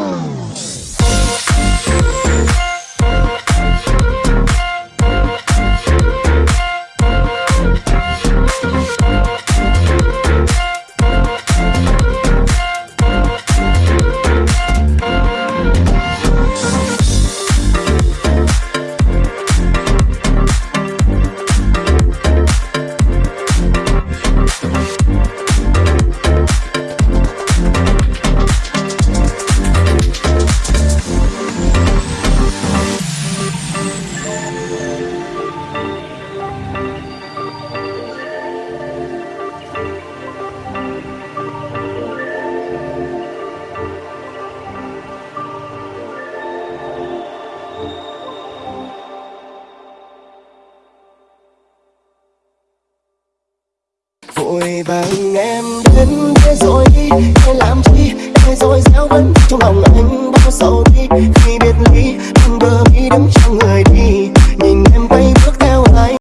Oh.